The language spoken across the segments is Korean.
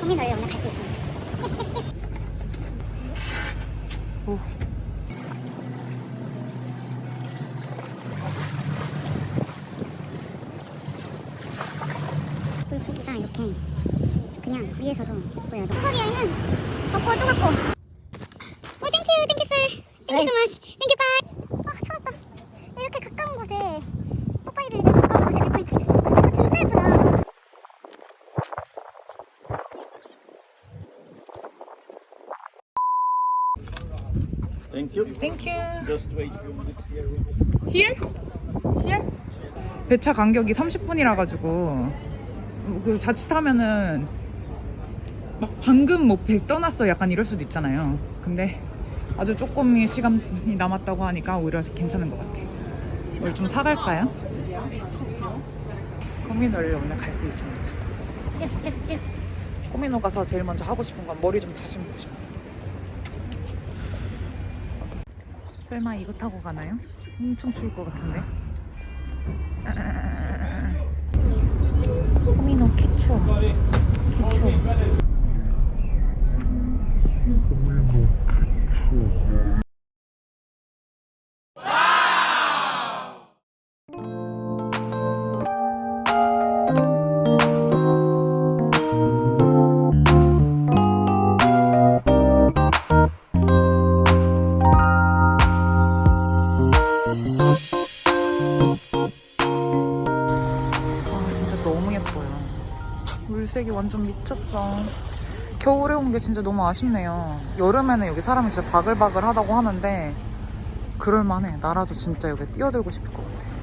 코미노를 오늘 갈 수 있습니다. 오. 물고기가 이렇게 그냥 위에서도 보여요. 한국 여행은 덥고 뜨겁고. 오, 땡큐, 땡큐 썰. 땡큐 so much. 땡큐 바이. 아, 차갑다. 이렇게 가까운 곳에 Popeye Village 가까운 곳에 viewpoint가 있었어. 아, 진짜 예쁘다. Thank you. Thank you. Just wait few minutes here. Here? Here? 배차 간격이 30분이라 가지고 그 자칫하면은 막 방금 뭐 배 떠났어 약간 이럴 수도 있잖아요. 근데 아주 조금의 시간이 남았다고 하니까 오히려 괜찮은 것 같아. 오늘 좀 사갈까요? 코미노를 오늘 갈 수 있습니다. Yes, yes, yes. 코미노 가서 제일 먼저 하고 싶은 건 머리 좀 적시고 싶어. 설마 이거 타고 가나요? 엄청 추울 것 같은데. 아, 코미노 캐추어. 캐추어. 아 진짜 너무 예뻐요. 물색이 완전 미쳤어. 겨울에 온 게 진짜 너무 아쉽네요. 여름에는 여기 사람이 진짜 바글바글 하다고 하는데 그럴만해. 나라도 진짜 여기 뛰어들고 싶을 것 같아.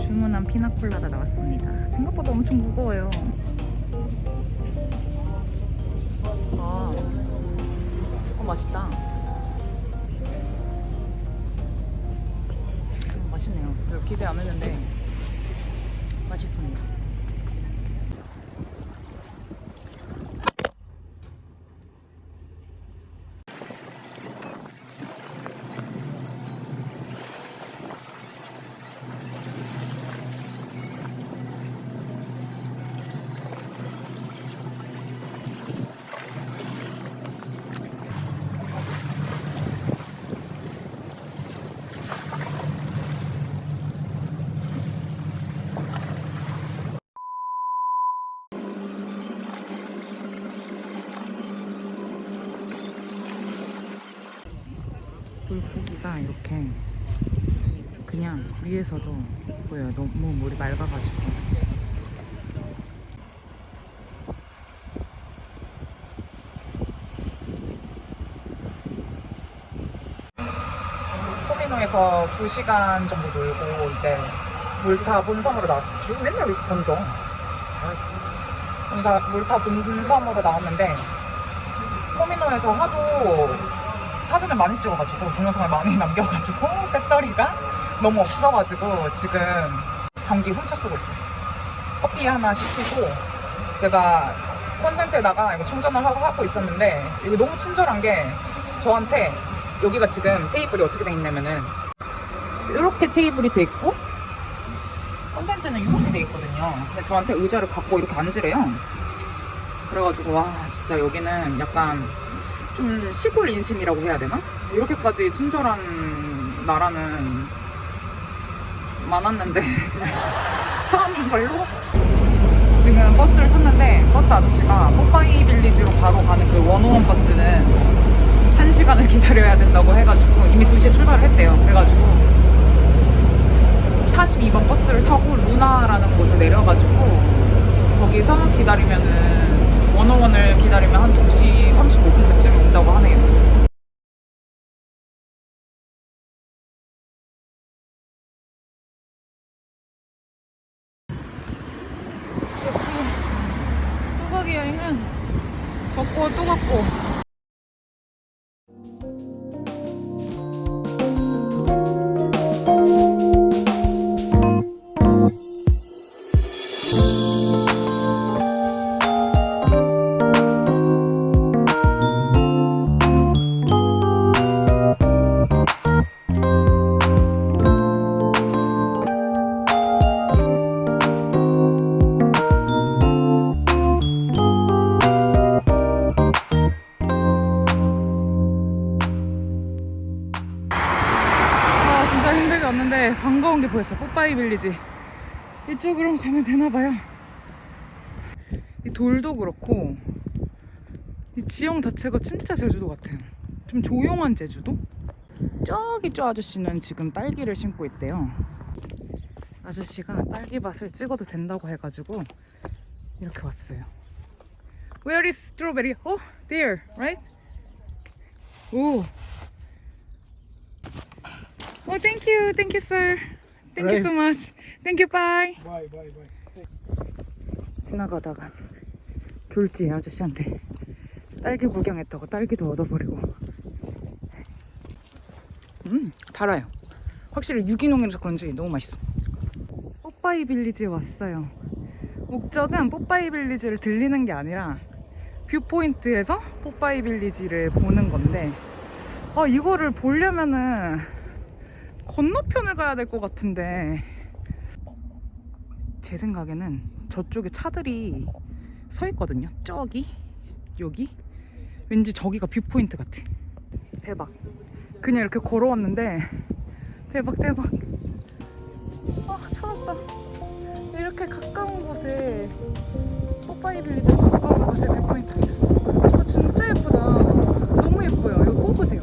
주문한 피나콜라가 나왔습니다. 생각보다 엄청 무거워요. 아, 어 맛있다. 음, 맛있네요. 기대 안 했는데 맛있습니다. 이렇게 그냥 위에서도 보여요. 너무 물이 맑아가지고. 코미노에서 2시간 정도 놀고 이제 물타 본섬으로 나왔어요. 맨날 왜 이렇게 번져? 물타, 물타 본섬으로 나왔는데 코미노에서 하도 사진을 많이 찍어가지고 동영상을 많이 남겨가지고 배터리가 너무 없어가지고 지금 전기 훔쳐 쓰고 있어요. 커피 하나 시키고 제가 콘센트에다가 이거 충전을 하고 하고 있었는데 이거 너무 친절한 게 저한테 여기가 지금 테이블이 어떻게 돼 있냐면은 이렇게 테이블이 돼 있고 콘센트는 이렇게 돼 있거든요. 근데 저한테 의자를 갖고 이렇게 앉으래요. 그래가지고 와 진짜 여기는 약간 좀 시골 인심이라고 해야 되나? 이렇게까지 친절한 나라는 많았는데 처음인 걸로 지금 버스를 탔는데 버스 아저씨가 뽀빠이 빌리지로 바로 가는 그 원오원 버스는 1시간을 기다려야 된다고 해가지고 이미 2시에 출발을 했대요 그래가지고 42번 버스를 타고 루나라는 곳에 내려가지고 거기서 기다리면은 원어원을 기다리면 한 2시 35분 그쯤에 온다고 하네요. 여행은 걷고 또 걷고 보였어 뽀빠이 빌리지 이쪽으로 가면 되나봐요 이 돌도 그렇고 이 지형 자체가 진짜 제주도 같아요 좀 조용한 제주도? 저기 저 아저씨는 지금 딸기를 심고 있대요 아저씨가 딸기밭을 찍어도 된다고 해가지고 이렇게 왔어요 Where is strawberry? Oh, there, right? 오 Oh, thank you, thank you, sir. Thank you so much. Thank you, bye. Bye, bye, bye. 지나가다가 졸지 아저씨한테 딸기 구경했다고 딸기도 얻어버리고. 음, 달아요. 확실히 유기농이라서 그런지 너무 맛있어. 뽀빠이 빌리지에 왔어요. 목적은 뽀빠이 빌리지를 들리는 게 아니라 viewpoint에서 Popeye Village를 보는 건데, 아, 이거를 보려면은 건너편을 가야 될 것 같은데. 제 생각에는 저쪽에 차들이 서 있거든요. 저기 여기? 왠지 저기가 viewpoint 같아. 대박. 그냥 이렇게 걸어왔는데 대박 대박. 아 찾았다. 이렇게 가까운 곳에 Popeye Village 가까운 곳에 viewpoint가 있었어 아 진짜 예쁘다. 너무 예뻐요. 이거 꼽으세요